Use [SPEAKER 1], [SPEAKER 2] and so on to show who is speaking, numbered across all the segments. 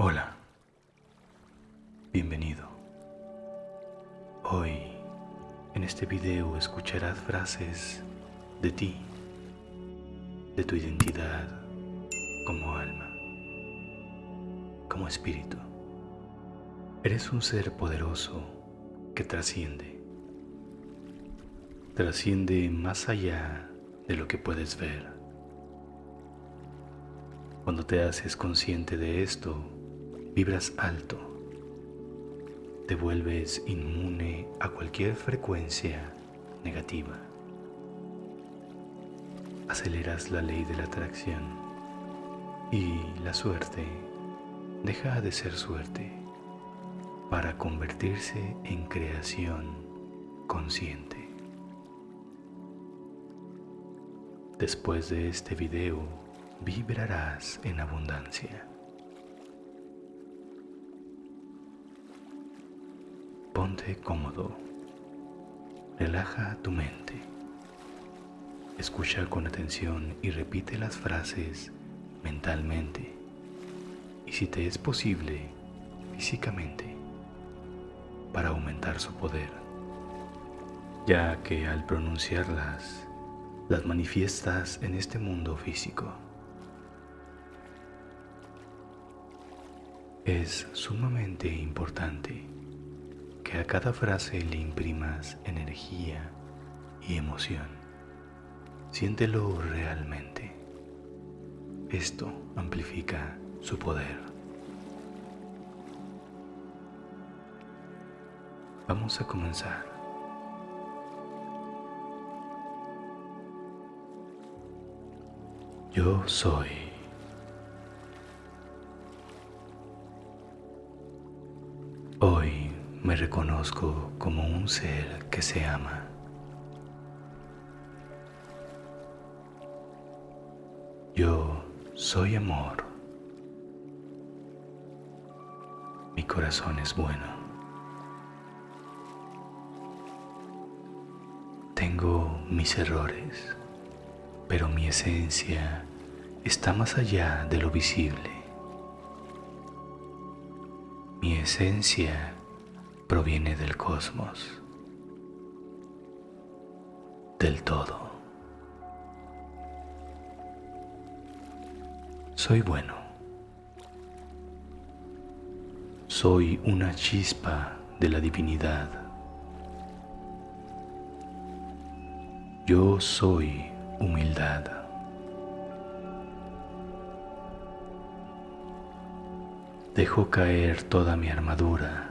[SPEAKER 1] Hola, bienvenido. Hoy en este video escucharás frases de ti, de tu identidad como alma, como espíritu. Eres un ser poderoso que trasciende, trasciende más allá de lo que puedes ver. Cuando te haces consciente de esto, vibras alto, te vuelves inmune a cualquier frecuencia negativa. Aceleras la ley de la atracción y la suerte deja de ser suerte para convertirse en creación consciente. Después de este video vibrarás en abundancia. Ponte cómodo. Relaja tu mente. Escucha con atención y repite las frases mentalmente y si te es posible, físicamente, para aumentar su poder, ya que al pronunciarlas, las manifiestas en este mundo físico. Es sumamente importante que a cada frase le imprimas energía y emoción. Siéntelo realmente. Esto amplifica su poder. Vamos a comenzar. Yo soy. Me reconozco como un ser que se ama. Yo soy amor. Mi corazón es bueno. Tengo mis errores, pero mi esencia está más allá de lo visible. Mi esencia proviene del cosmos, del todo. Soy bueno. Soy una chispa de la divinidad. Yo soy humildad. Dejo caer toda mi armadura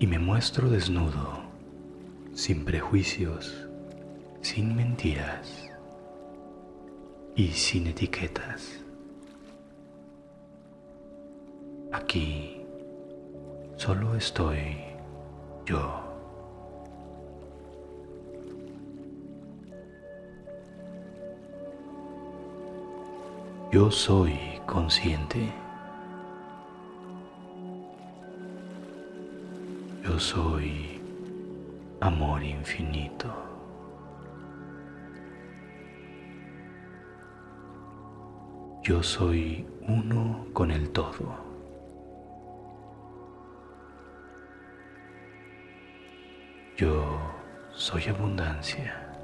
[SPEAKER 1] y me muestro desnudo, sin prejuicios, sin mentiras y sin etiquetas. Aquí solo estoy yo. Yo soy consciente. Yo soy amor infinito. Yo soy uno con el todo. Yo soy abundancia.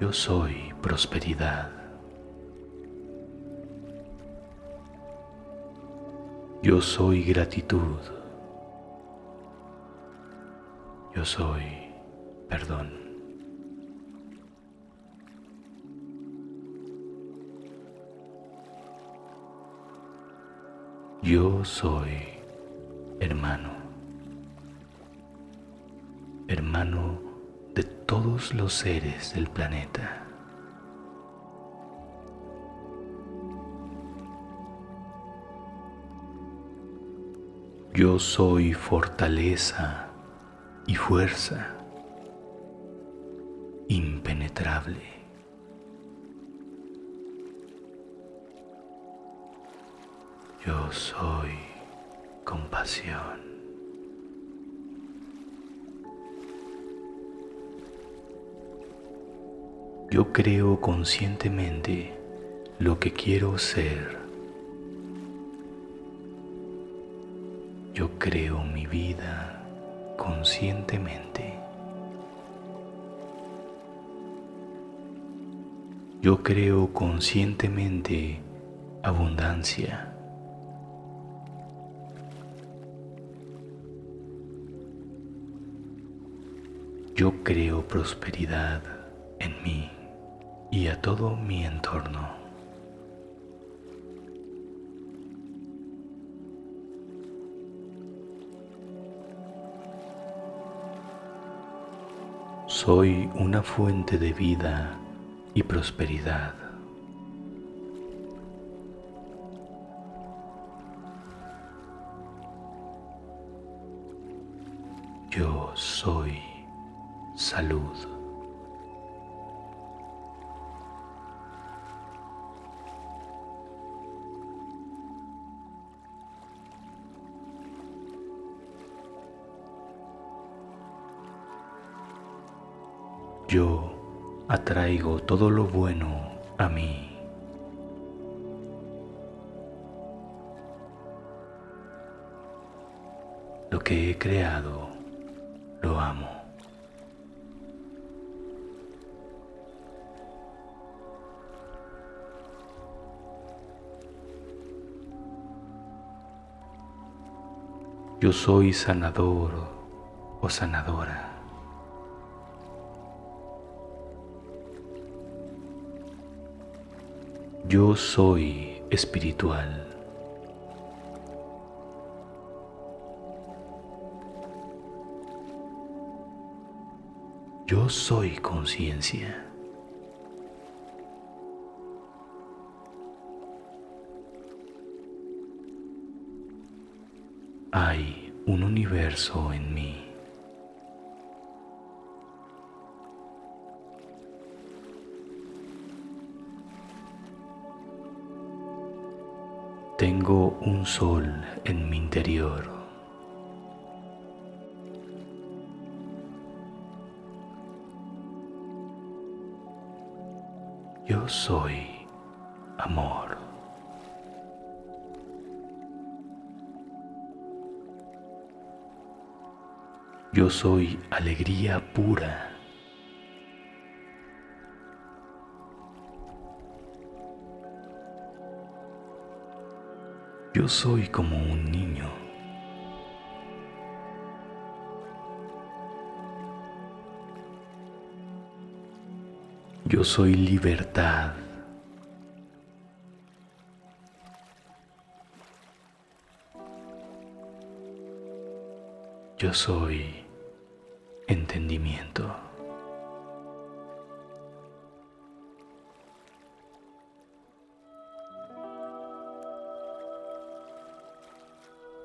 [SPEAKER 1] Yo soy prosperidad. Yo soy gratitud. Yo soy perdón. Yo soy hermano, hermano de todos los seres del planeta. Yo soy fortaleza y fuerza impenetrable. Yo soy compasión. Yo creo conscientemente lo que quiero ser. Yo creo mi vida conscientemente. Yo creo conscientemente abundancia. Yo creo prosperidad en mí y a todo mi entorno. Soy una fuente de vida y prosperidad. Yo soy salud. Atraigo todo lo bueno a mí. Lo que he creado, lo amo. Yo soy sanador o sanadora. Yo soy espiritual. Yo soy conciencia. Hay un universo en mí. Un sol en mi interior. Yo soy amor. Yo soy alegría pura. Yo soy como un niño. Yo soy libertad. Yo soy entendimiento.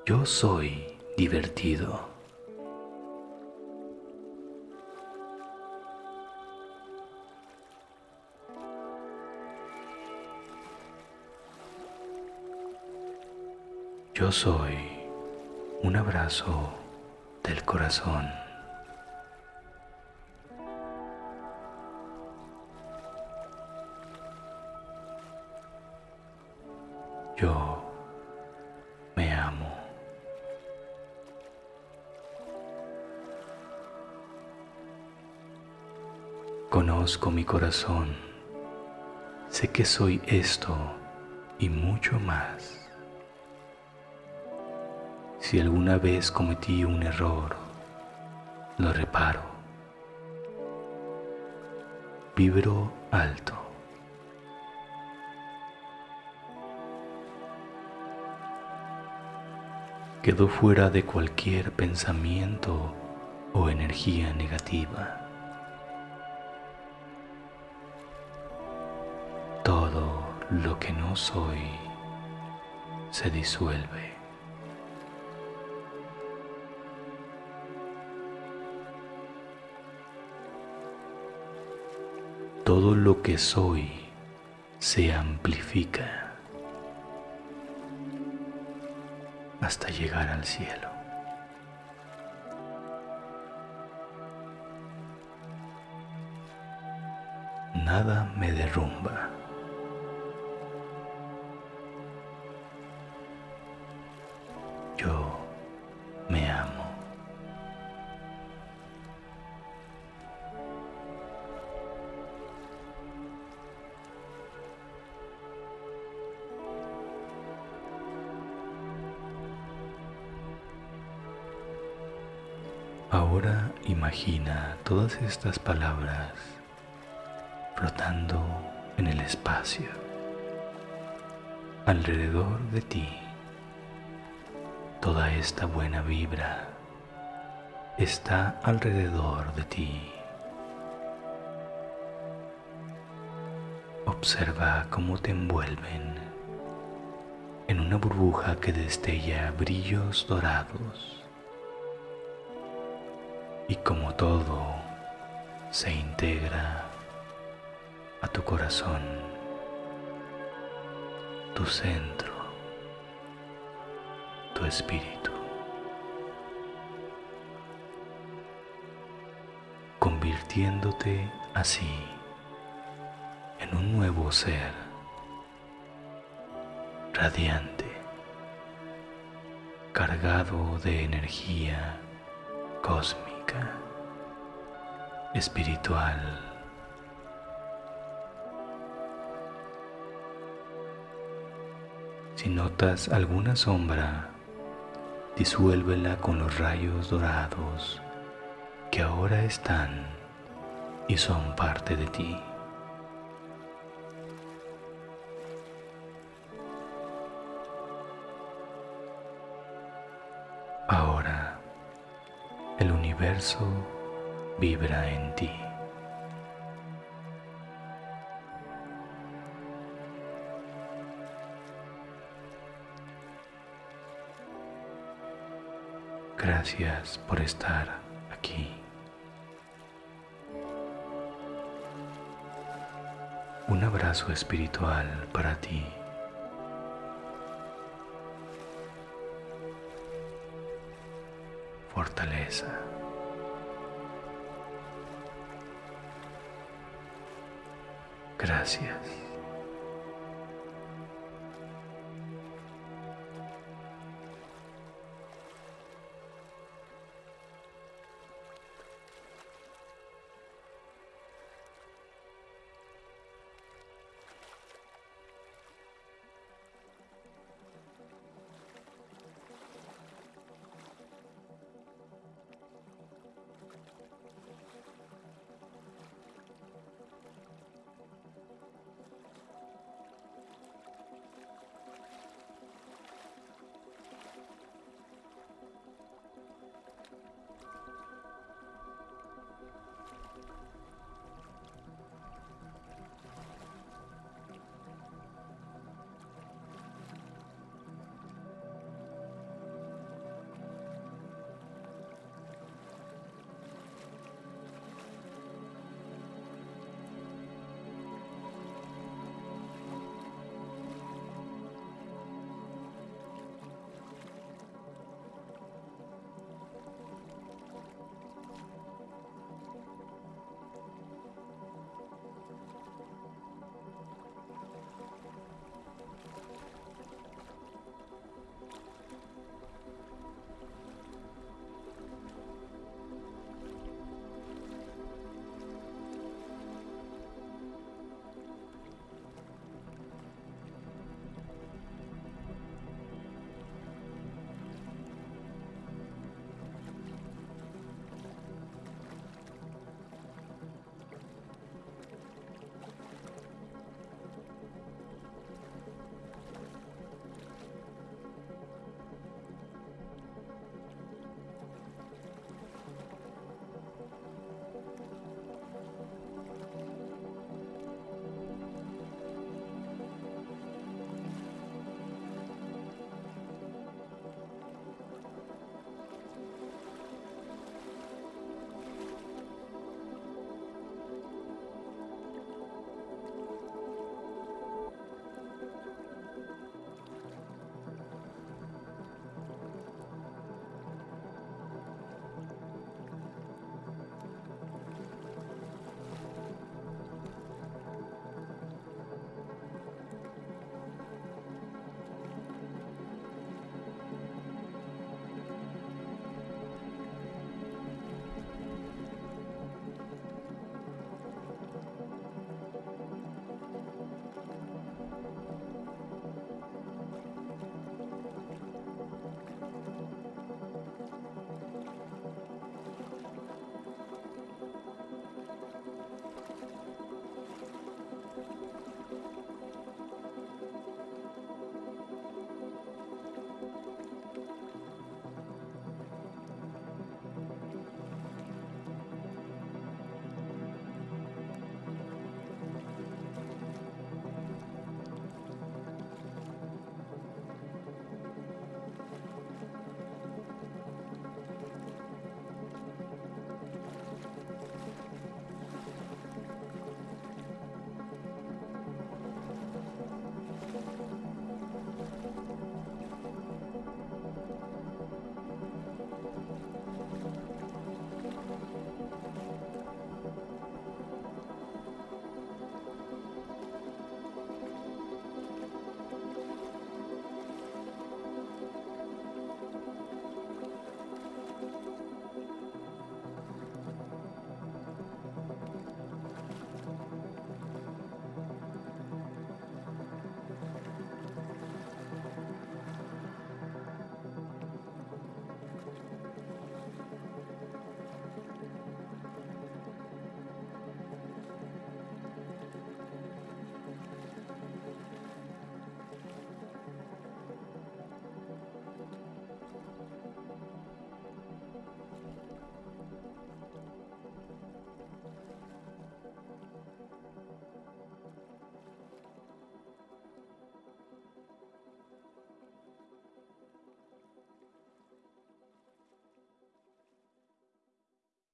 [SPEAKER 1] Yo soy divertido. Yo soy un abrazo del corazón. Conozco mi corazón. Sé que soy esto y mucho más. Si alguna vez cometí un error, lo reparo. Vibro alto. Quedo fuera de cualquier pensamiento o energía negativa. Lo que no soy se disuelve. Todo lo que soy se amplifica hasta llegar al cielo. nada me derrumba. Ahora imagina todas estas palabras flotando en el espacio, alrededor de ti. Toda esta buena vibra está alrededor de ti. Observa cómo te envuelven en una burbuja que destella brillos dorados y como todo se integra a tu corazón, tu centro, tu espíritu, convirtiéndote así en un nuevo ser radiante, cargado de energía cósmica espiritual. Si notas alguna sombra, disuélvela con los rayos dorados que ahora están y son parte de ti. El universo vibra en ti. Gracias por estar aquí. Un abrazo espiritual para ti. Fortaleza. Gracias.